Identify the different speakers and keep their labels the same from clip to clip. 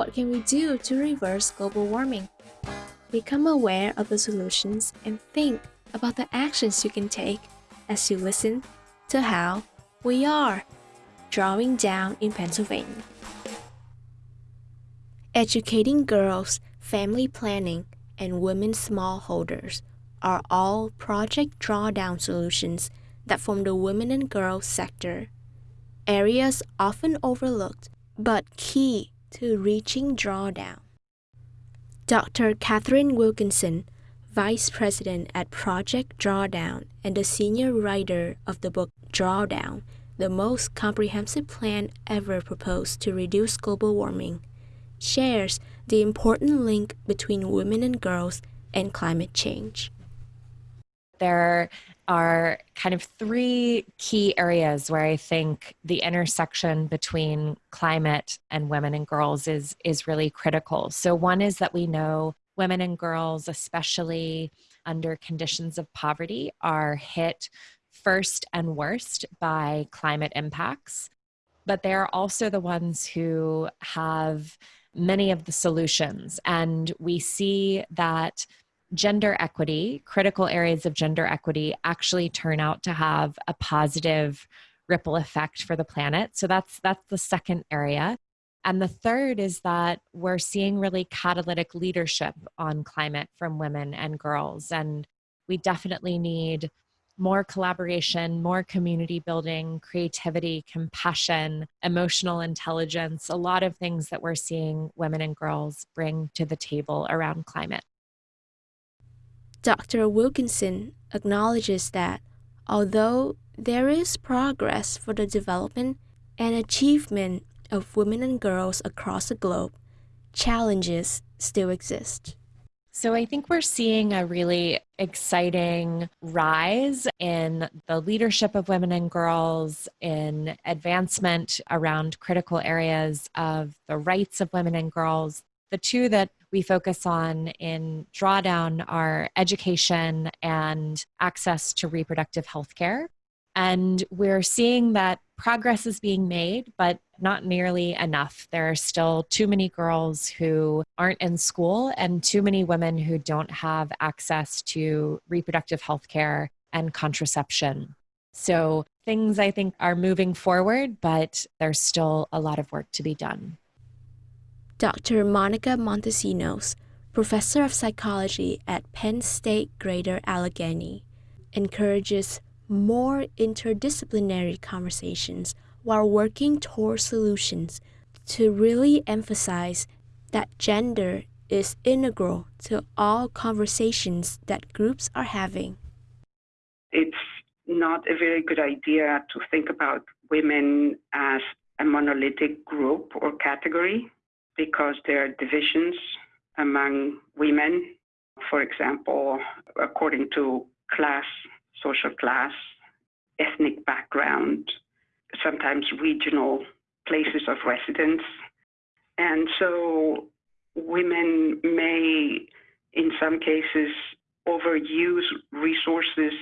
Speaker 1: What can we do to reverse global warming? Become aware of the solutions and think about the actions you can take as you listen to how we are drawing down in Pennsylvania. Educating girls, family planning, and women smallholders are all project drawdown solutions that form the women and girls sector. Areas often overlooked, but key to reaching drawdown. Dr. Katharine Wilkinson, Vice President at Project Drawdown and the senior writer of the book Drawdown, the most comprehensive plan ever proposed to reduce global warming, shares the important link between women and girls and climate change.
Speaker 2: There are kind of three key areas where I think the intersection between climate and women and girls is is really critical. So one is that we know women and girls especially under conditions of poverty are hit first and worst by climate impacts but they're also the ones who have many of the solutions. And we see that gender equity, critical areas of gender equity, actually turn out to have a positive ripple effect for the planet. So that's that's the second area. And the third is that we're seeing really catalytic leadership on climate from women and girls. And we definitely need more collaboration, more community building, creativity, compassion, emotional intelligence, a lot of things that we're seeing women and girls bring to the table around climate.
Speaker 1: Dr. Wilkinson acknowledges that although there is progress for the development and achievement of women and girls across the globe, challenges still exist.
Speaker 2: So I think we're seeing a really exciting rise in the leadership of women and girls, in advancement around critical areas of the rights of women and girls. The two that we focus on in drawdown are education and access to reproductive health care. And we're seeing that progress is being made, but not nearly enough. There are still too many girls who aren't in school and too many women who don't have access to reproductive health care and contraception. So things I think are moving forward, but there's still a lot of work to be done.
Speaker 1: Dr. Monica Montesinos, professor of psychology at Penn State Greater Allegheny, encourages more interdisciplinary conversations while working toward solutions to really emphasize that gender is integral to all conversations that groups are having.
Speaker 3: It's not a very good idea to think about women as a monolithic group or category because there are divisions among women. For example, according to class social class, ethnic background, sometimes regional places of residence. And so women may, in some cases, overuse resources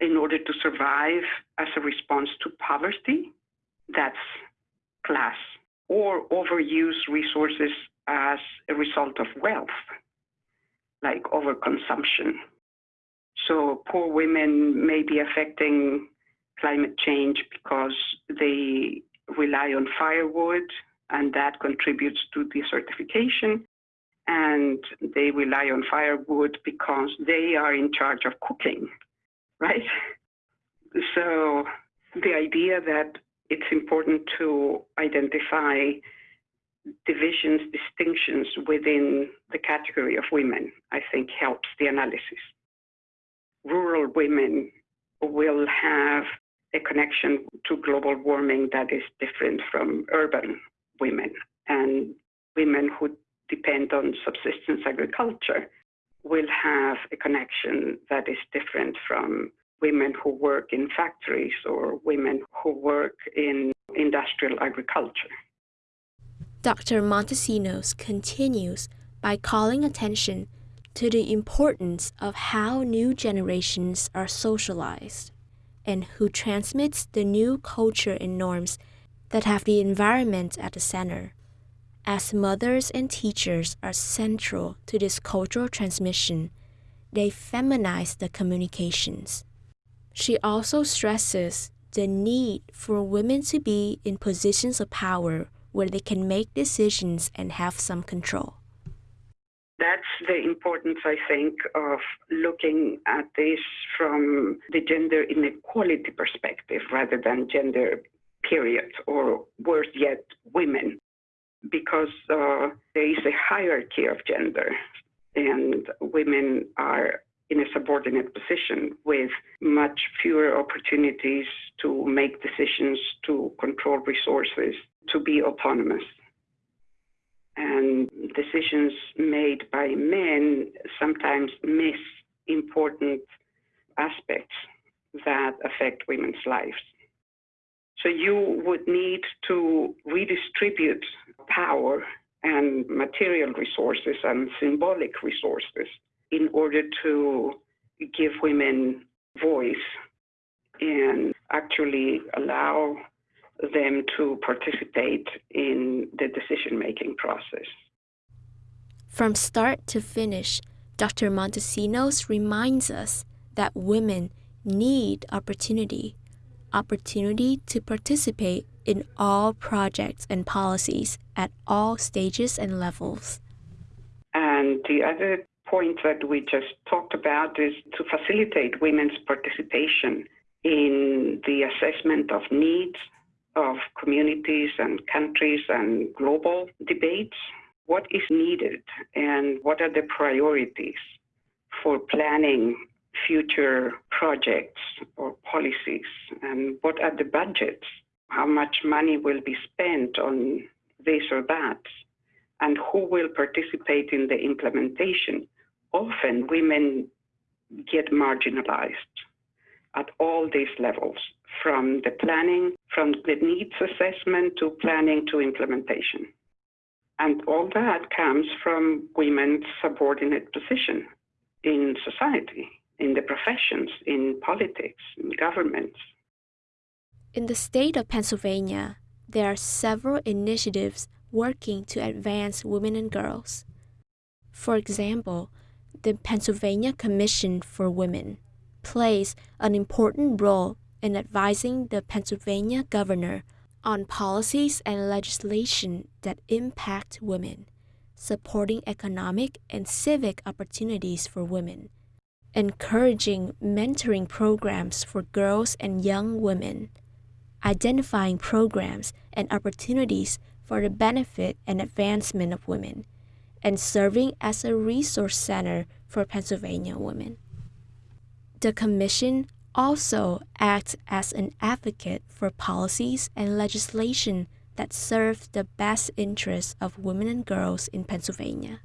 Speaker 3: in order to survive as a response to poverty. That's class. Or overuse resources as a result of wealth, like overconsumption. So poor women may be affecting climate change because they rely on firewood and that contributes to desertification. And they rely on firewood because they are in charge of cooking, right? So the idea that it's important to identify divisions, distinctions within the category of women, I think helps the analysis rural women will have a connection to global warming that is different from urban women. And women who depend on subsistence agriculture will have a connection that is different from women who work in factories or women who work in industrial agriculture.
Speaker 1: Dr. Montesinos continues by calling attention to the importance of how new generations are socialized and who transmits the new culture and norms that have the environment at the center, As mothers and teachers are central to this cultural transmission, they feminize the communications. She also stresses the need for women to be in positions of power where they can make decisions and have some control.
Speaker 3: That's the importance, I think, of looking at this from the gender inequality perspective rather than gender period, or worse yet, women, because uh, there is a hierarchy of gender, and women are in a subordinate position with much fewer opportunities to make decisions, to control resources, to be autonomous. And decisions made by men sometimes miss important aspects that affect women's lives. So you would need to redistribute power and material resources and symbolic resources in order to give women voice and actually allow them to participate in the decision making process.
Speaker 1: From start to finish, Dr. Montesinos reminds us that women need opportunity, opportunity to participate in all projects and policies at all stages and levels.
Speaker 3: And the other point that we just talked about is to facilitate women's participation in the assessment of needs of communities and countries and global debates. What is needed and what are the priorities for planning future projects or policies and what are the budgets? How much money will be spent on this or that? And who will participate in the implementation? Often women get marginalized at all these levels, from the planning, from the needs assessment to planning to implementation. And all that comes from women's subordinate position in society, in the professions, in politics, in governments.
Speaker 1: In the state of Pennsylvania, there are several initiatives working to advance women and girls. For example, the Pennsylvania Commission for Women plays an important role in advising the Pennsylvania governor on policies and legislation that impact women, supporting economic and civic opportunities for women, encouraging mentoring programs for girls and young women, identifying programs and opportunities for the benefit and advancement of women, and serving as a resource center for Pennsylvania women. The Commission also acts as an advocate for policies and legislation that serve the best interests of women and girls in Pennsylvania.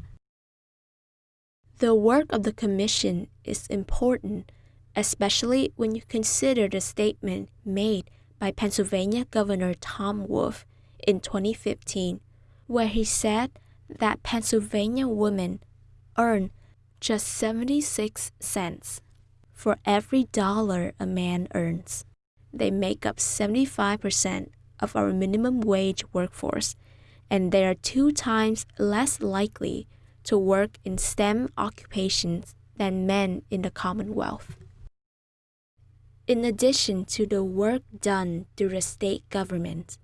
Speaker 1: The work of the Commission is important, especially when you consider the statement made by Pennsylvania Governor Tom Wolf in 2015, where he said that Pennsylvania women earn just 76 cents for every dollar a man earns. They make up 75% of our minimum wage workforce, and they are two times less likely to work in STEM occupations than men in the Commonwealth. In addition to the work done through the state government,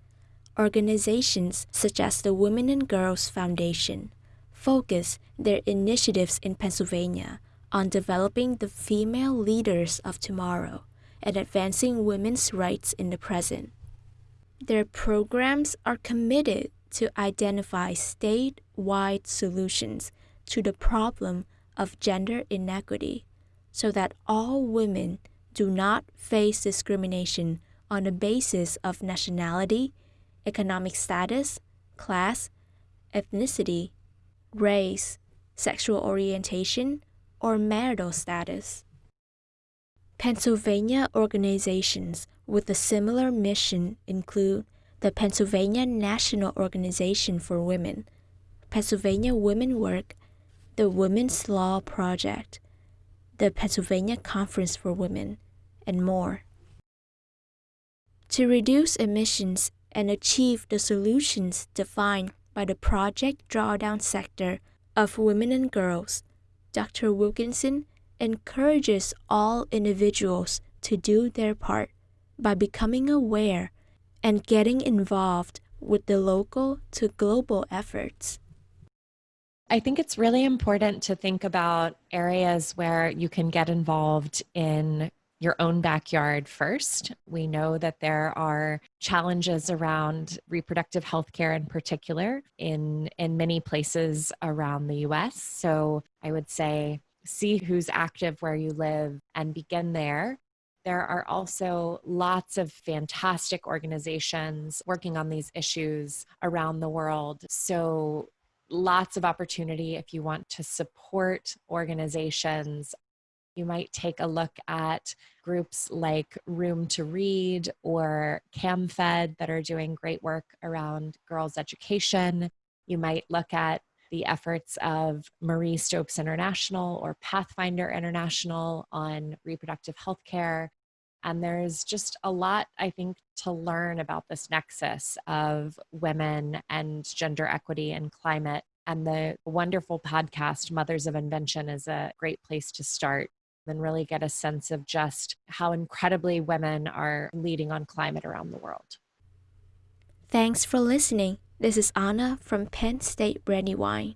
Speaker 1: organizations such as the Women and Girls Foundation focus their initiatives in Pennsylvania on developing the female leaders of tomorrow and advancing women's rights in the present. Their programs are committed to identify statewide solutions to the problem of gender inequity so that all women do not face discrimination on the basis of nationality, economic status, class, ethnicity, race, sexual orientation, or marital status. Pennsylvania organizations with a similar mission include the Pennsylvania National Organization for Women, Pennsylvania Women Work, the Women's Law Project, the Pennsylvania Conference for Women, and more. To reduce emissions and achieve the solutions defined by the Project Drawdown sector of Women and Girls, Dr. Wilkinson encourages all individuals to do their part by becoming aware and getting involved with the local to global efforts.
Speaker 2: I think it's really important to think about areas where you can get involved in your own backyard first. We know that there are challenges around reproductive health care in particular in in many places around the US. So I would say see who's active where you live and begin there. There are also lots of fantastic organizations working on these issues around the world. So, lots of opportunity if you want to support organizations. You might take a look at groups like Room to Read or CamFed that are doing great work around girls' education. You might look at the efforts of Marie Stopes International or Pathfinder International on reproductive health care. And there's just a lot, I think, to learn about this nexus of women and gender equity and climate. And the wonderful podcast, Mothers of Invention, is a great place to start and really get a sense of just how incredibly women are leading on climate around the world.
Speaker 1: Thanks for listening. This is Anna from Penn State Brandywine.